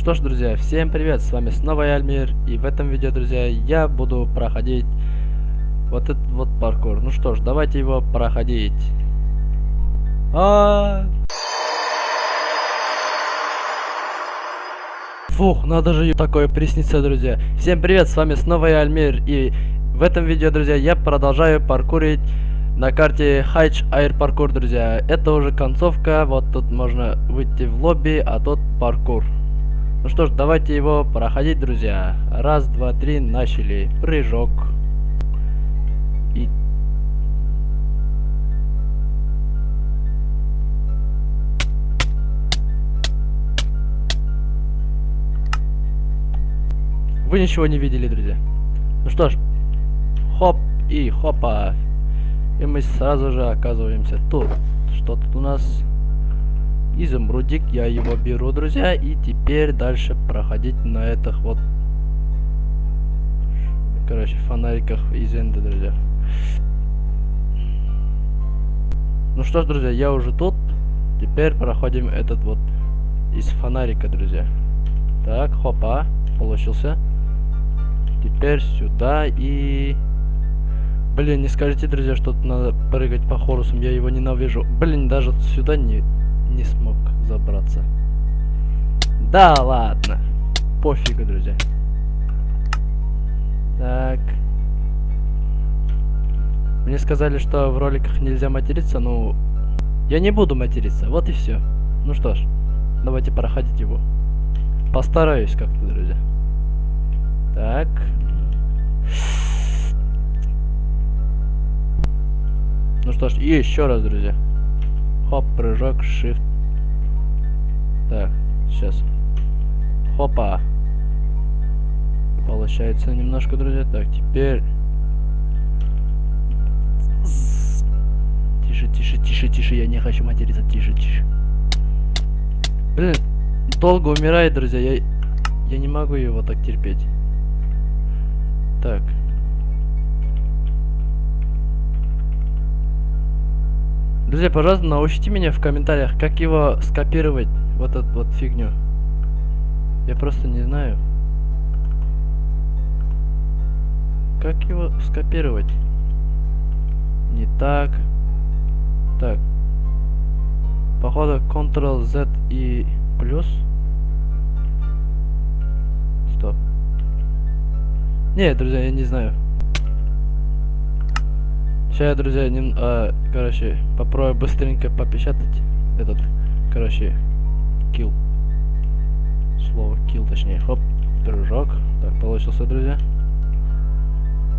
что ж, друзья, всем привет, с вами снова я, Альмир, и в этом видео, друзья, я буду проходить вот этот вот паркур. Ну что ж, давайте его проходить. А, -а, -а. Фух, надо же такое присниться, друзья. Всем привет, с вами снова я, Альмир, и в этом видео, друзья, я продолжаю паркурить на карте Хайч Air Паркур, друзья. Это уже концовка, вот тут можно выйти в лобби, а тут паркур. Ну что ж, давайте его проходить, друзья. Раз, два, три, начали. Прыжок. И... Вы ничего не видели, друзья. Ну что ж, хоп и хопа. И мы сразу же оказываемся тут. Что тут у нас? Изумрудик, я его беру, друзья, и теперь дальше проходить на этих вот, короче, фонариках из энда, друзья. Ну что ж, друзья, я уже тут, теперь проходим этот вот из фонарика, друзья. Так, хопа, получился. Теперь сюда и... Блин, не скажите, друзья, что надо прыгать по хорусам, я его ненавижу. Блин, даже сюда не не смог забраться. Да ладно. Пофигу, друзья. Так. Мне сказали, что в роликах нельзя материться, но я не буду материться. Вот и все. Ну что ж, давайте проходить его. Постараюсь как-то, друзья. Так. Ну что ж, и еще раз, друзья. Хоп, прыжок, shift. Так, сейчас. Хопа. Получается немножко, друзья. Так, теперь... Тише, тише, тише, тише. Я не хочу материться. Тише, тише. Блин, долго умирает, друзья. Я, я не могу его так терпеть. Так. Друзья, пожалуйста, научите меня в комментариях, как его скопировать, вот эту вот фигню. Я просто не знаю. Как его скопировать? Не так. Так. Походу Ctrl-Z и плюс. Стоп. Нет, друзья, я не знаю. Сейчас, друзья, не, а, короче, попробую быстренько попечатать этот, короче, килл. Слово килл, точнее, хоп, дружок. Так, получился, друзья.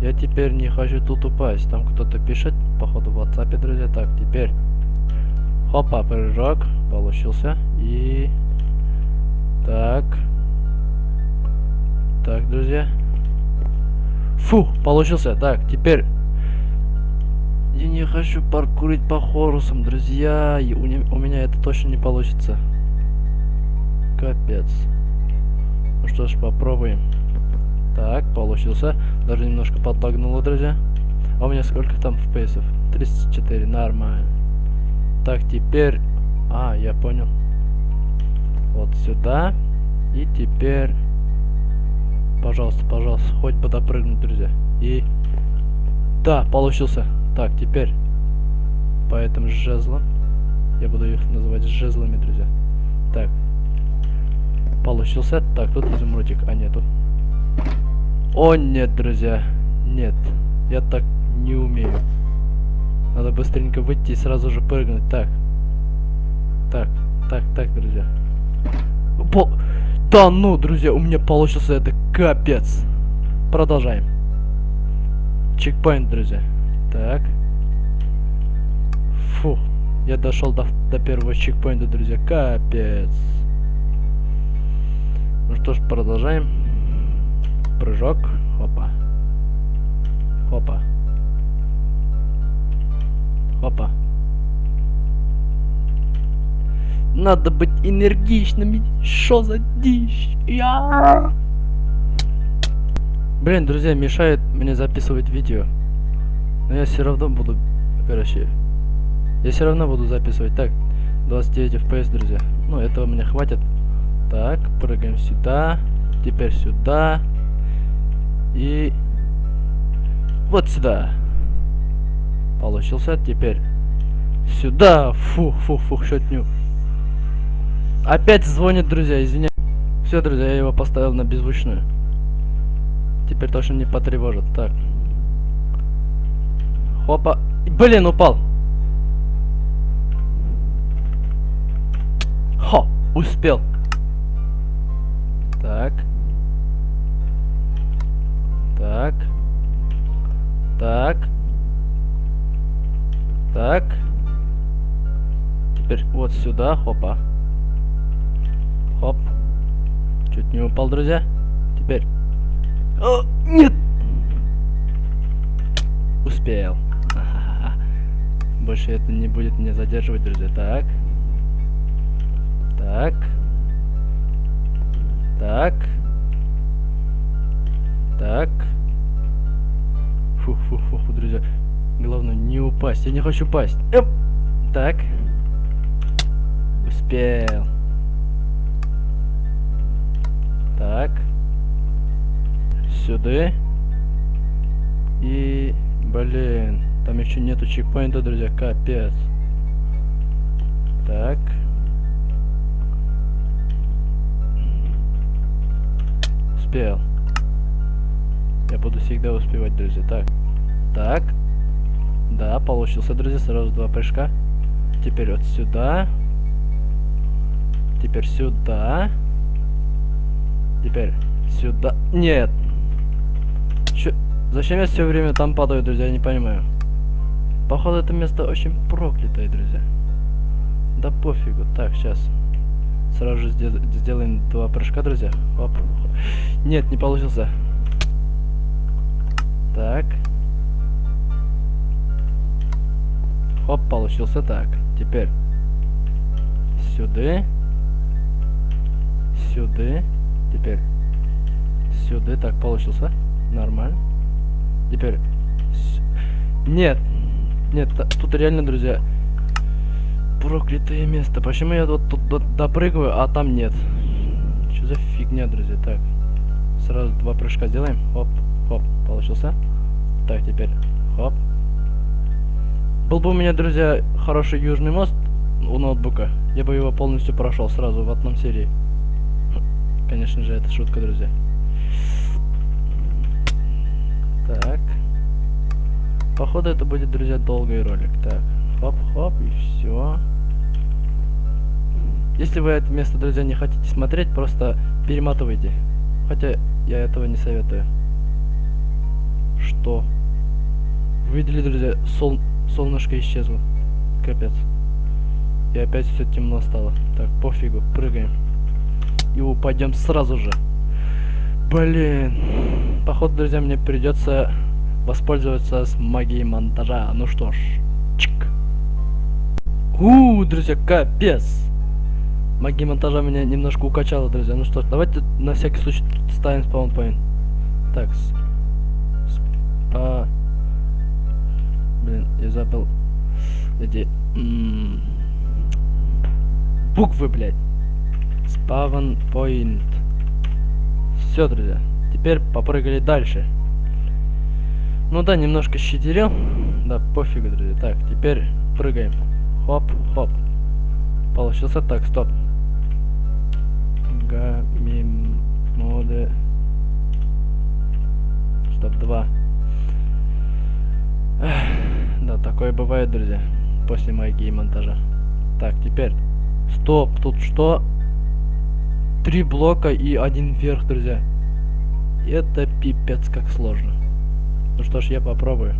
Я теперь не хочу тут упасть. Там кто-то пишет, походу, в WhatsApp, друзья. Так, теперь, хопа, прыжок, получился. И, так, так, друзья. Фу, получился. Так, теперь я не хочу паркурить по хорусам, друзья. У, не, у меня это точно не получится. Капец. Ну что ж, попробуем. Так, получился. Даже немножко подлагнуло, друзья. А у меня сколько там FPS? 34, нормально. Так, теперь... А, я понял. Вот сюда. И теперь... Пожалуйста, пожалуйста, хоть бы допрыгнуть, друзья. И... Да, получился. Так, теперь по этим жезлам. Я буду их называть жезлами, друзья. Так. Получился. Так, тут изумрудик. А, нету. О, нет, друзья. Нет. Я так не умею. Надо быстренько выйти и сразу же прыгнуть. Так. Так, так, так, друзья. По... Да ну, друзья, у меня получился это капец. Продолжаем. Чекпоинт, друзья. Так. Фу. Я дошел до, до первого чекпоинта, друзья. Капец. Ну что ж, продолжаем. Прыжок. Хопа. Хопа. Хопа. Надо быть энергичными. Что за дичь? Я... Блин, друзья, мешает мне записывать видео. Но я все равно буду, короче, я все равно буду записывать. Так, 29 FPS, друзья. Ну, этого мне хватит. Так, прыгаем сюда. Теперь сюда. И вот сюда. Получился. Теперь сюда. Фу, фу, фу, шотню. Опять звонит, друзья, извиняюсь. Все, друзья, я его поставил на беззвучную. Теперь точно не потревожит. Так. Хопа. Блин, упал. Хо, успел. Так. Так. Так. Так. Теперь вот сюда, хопа. Хоп. Чуть не упал, друзья. Теперь. О, нет! Успел. Больше это не будет меня задерживать, друзья. Так. Так. Так. Так. Фу, фу, фу, фу, друзья. Главное не упасть. Я не хочу упасть. Эп. Так. Успел. Так. Сюда. И... Блин. Там еще нету чекпоинта, друзья. Капец. Так. Успел. Я буду всегда успевать, друзья. Так. Так. Да, получился, друзья. Сразу два прыжка. Теперь вот сюда. Теперь сюда. Теперь сюда. Нет. Чё? Зачем я все время там падаю, друзья? Я не понимаю. Походу, это место очень проклятое, друзья. Да пофигу. Так, сейчас. Сразу же сделаем два прыжка, друзья. Оп. Нет, не получился. Так. Хоп, получился так. Теперь сюда. Сюда. Теперь сюда. Так, получился. Нормально. Теперь... Нет. Нет, тут реально, друзья, проклятое место. Почему я вот тут допрыгиваю, а там нет? Что за фигня, друзья? Так, сразу два прыжка сделаем. Хоп, хоп, получился. Так, теперь хоп. Был бы у меня, друзья, хороший южный мост у ноутбука, я бы его полностью прошел сразу в одном серии. Конечно же, это шутка, друзья. Так. Походу это будет, друзья, долгий ролик. Так, хоп-хоп, и все. Если вы это место, друзья, не хотите смотреть, просто перематывайте. Хотя я этого не советую. Что? Видели, друзья, сол солнышко исчезло. Капец. И опять все темно стало. Так, пофигу, прыгаем. И упадем сразу же. Блин. Походу, друзья, мне придется воспользоваться с магией монтажа. Ну что ж, чик. У, друзья, капец. Магия монтажа меня немножко укачала, друзья. Ну что ж, давайте на всякий случай ставим спаунпоинт. Так, спа... Блин, я забыл эти... Буквы, блядь. Point. Все, друзья. Теперь попрыгали дальше. Ну да, немножко щитерил. Да, пофигу, друзья. Так, теперь прыгаем. Хоп, хоп. Получился так, стоп. Гамим моде. Стоп, два. Да, такое бывает, друзья. После магии монтажа. Так, теперь. Стоп, тут что? Три блока и один вверх, друзья. Это пипец как сложно. Ну что ж, я попробую.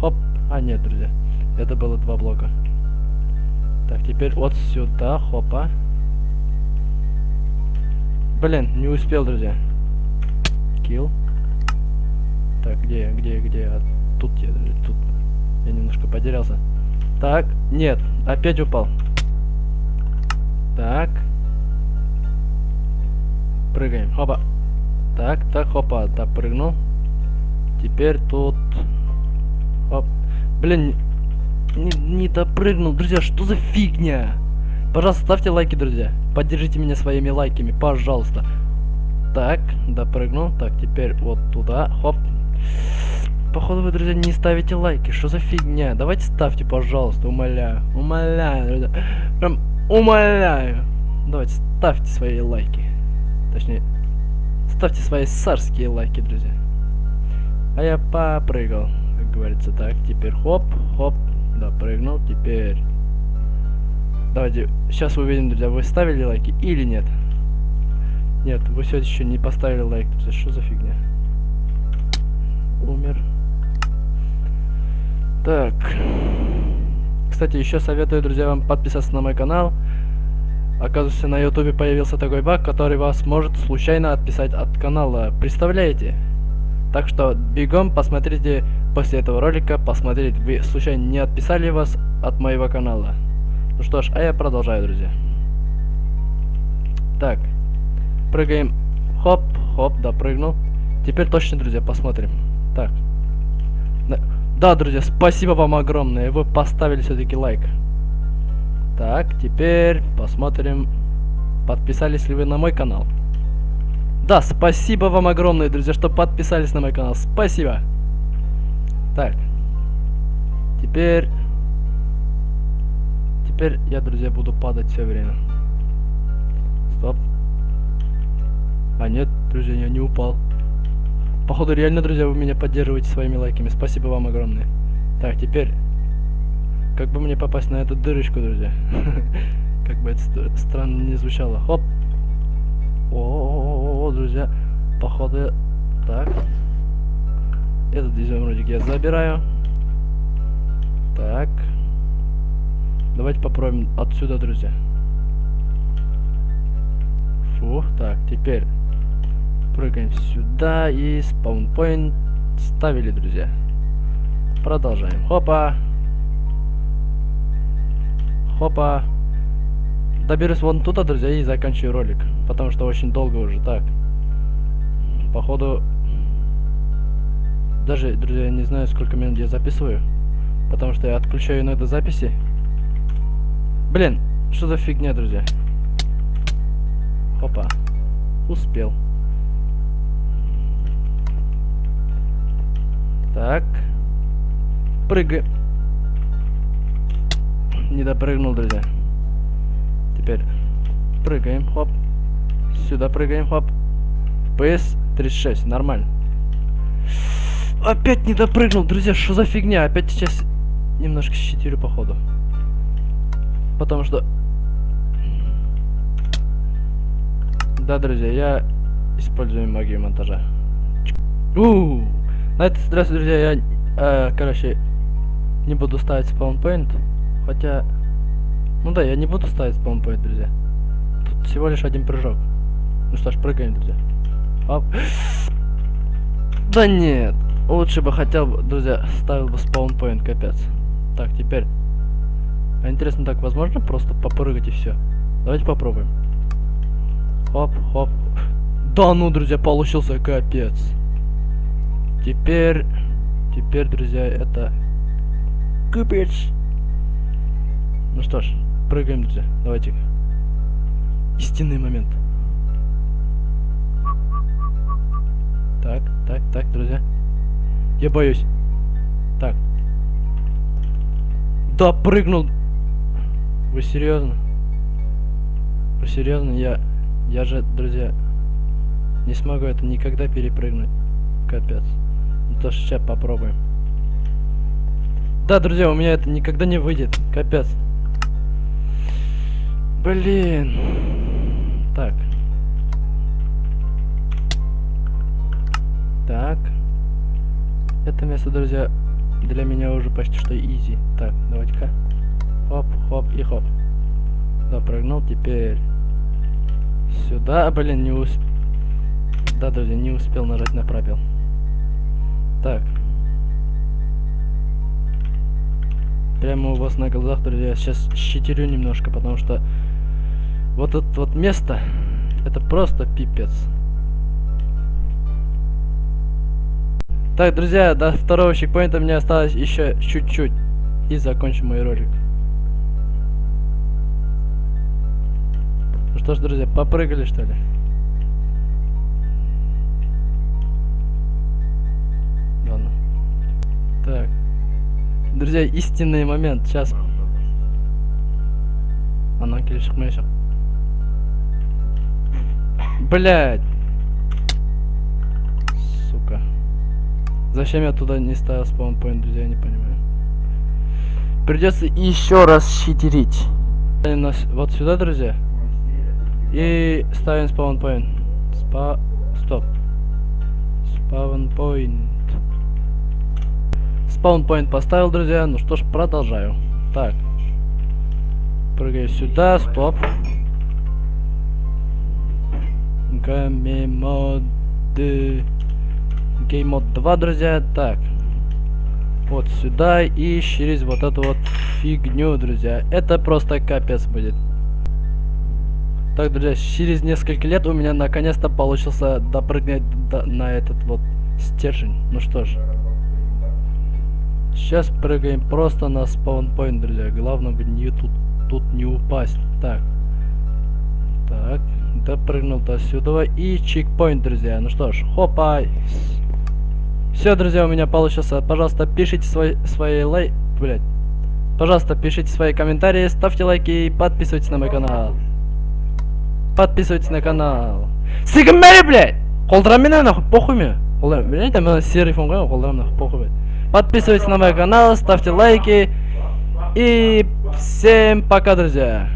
Хоп. А, нет, друзья. Это было два блока. Так, теперь вот сюда, хопа. Блин, не успел, друзья. Килл. Так, где, где, где? А, тут я, тут. Я немножко потерялся. Так, нет, опять упал. Так. Прыгаем, хопа. Так, так, хопа, допрыгнул. Теперь тут... Оп. Блин, не, не допрыгнул. Друзья, что за фигня? Пожалуйста, ставьте лайки, друзья. Поддержите меня своими лайками, пожалуйста. Так, допрыгнул. Так, теперь вот туда. Хоп. Походу вы, друзья, не ставите лайки. Что за фигня? Давайте ставьте, пожалуйста, умоляю. Умоляю, друзья. Прям умоляю. Давайте ставьте свои лайки. Точнее, ставьте свои царские лайки, друзья. А я попрыгал, как говорится. Так, теперь хоп, хоп, допрыгнул. Теперь... Давайте, сейчас увидим, друзья, вы ставили лайки или нет. Нет, вы все еще не поставили лайк. Что за фигня? Умер. Так. Кстати, еще советую, друзья, вам подписаться на мой канал. Оказывается, на ютубе появился такой баг, который вас может случайно отписать от канала. Представляете? Так что бегом посмотрите после этого ролика, посмотреть, вы случайно не отписали вас от моего канала. Ну что ж, а я продолжаю, друзья. Так, прыгаем. Хоп, хоп, допрыгнул. Теперь точно, друзья, посмотрим. Так. Да, друзья, спасибо вам огромное. Вы поставили все-таки лайк. Так, теперь посмотрим, подписались ли вы на мой канал. Да, спасибо вам огромное, друзья, что подписались на мой канал. Спасибо. Так. Теперь... Теперь я, друзья, буду падать все время. Стоп. А нет, друзья, я не упал. Походу, реально, друзья, вы меня поддерживаете своими лайками. Спасибо вам огромное. Так, теперь... Как бы мне попасть на эту дырочку, друзья? Как бы это странно не звучало. Хоп! О, друзья, походу, так. Этот изумрудик я забираю. Так. Давайте попробуем отсюда, друзья. Фух, так, теперь прыгаем сюда и спаунпоинт ставили, друзья. Продолжаем. Хопа. Хопа доберусь вон туда, друзья, и заканчиваю ролик. Потому что очень долго уже. Так. Походу... Даже, друзья, не знаю, сколько минут я записываю. Потому что я отключаю иногда записи. Блин, что за фигня, друзья? Опа. Успел. Так. Прыгай. Не допрыгнул, друзья. Теперь прыгаем, хоп. Сюда прыгаем, хоп. PS 36, нормально. Опять не допрыгнул, друзья, что за фигня? Опять сейчас немножко щитили походу. Потому что... Да, друзья, я использую магию монтажа. У, -у, -у. На этот раз, друзья, я, э, короче, не буду ставить спаунпоинт. Хотя ну да, я не буду ставить спаунпоинт, друзья. Тут всего лишь один прыжок. Ну что ж, прыгаем, друзья. Оп. Да нет. Лучше бы хотел бы, друзья, ставил бы спаунпоинт, капец. Так, теперь. А интересно, так возможно просто попрыгать и все? Давайте попробуем. Хоп, хоп. Да ну, друзья, получился капец. Теперь... Теперь, друзья, это... Капец. Ну что ж, прыгаем, друзья. Давайте. Истинный момент. Так, так, так, друзья. Я боюсь. Так. Да, прыгнул. Вы серьезно? Вы серьезно? Я... Я же, друзья, не смогу это никогда перепрыгнуть. Капец. Ну то сейчас попробуем. Да, друзья, у меня это никогда не выйдет. Капец. Блин. Так. Так. Это место, друзья, для меня уже почти что изи. Так, давайте-ка. Хоп, хоп и хоп. Допрыгнул, теперь сюда. Блин, не успел. Да, друзья, не успел нажать на пробел. Так. Прямо у вас на глазах, друзья, сейчас щитерю немножко, потому что вот это вот место, это просто пипец. Так, друзья, до второго чекпоинта мне осталось еще чуть-чуть. И закончим мой ролик. Что ж, друзья, попрыгали, что ли? Ладно. Так. Друзья, истинный момент. Сейчас. Она келешек мешек. Блять. Сука. Зачем я туда не ставил спаунпоинт, друзья, я не понимаю. Придется еще раз щитерить. Вот сюда, друзья. И ставим спаунпоинт. Спа... Стоп. Спаунпоинт. Спаунпоинт поставил, друзья. Ну что ж, продолжаю. Так. Прыгаю сюда, стоп. Гамемоды. Геймод 2, друзья. Так. Вот сюда и через вот эту вот фигню, друзья. Это просто капец будет. Так, друзья, через несколько лет у меня наконец-то получился допрыгнуть до, на этот вот стержень. Ну что ж. Сейчас прыгаем просто на спаунпоинт, друзья. Главное бы не тут, тут не упасть. Так. Так. Допрыгнул до сюда. И чекпоинт, друзья. Ну что ж, хопа. Все, друзья, у меня получился. Пожалуйста, пишите свои, свои лай... Блять. Пожалуйста, пишите свои комментарии, ставьте лайки и подписывайтесь на мой канал. Подписывайтесь на канал. Сигмери, блядь! Қолдырам мен нахуй, похуй мне. Қолдырам, блядь, там серый фон қойған, нахуй, похуй, блядь. Подписывайтесь на мой канал, ставьте лайки. И всем пока, друзья.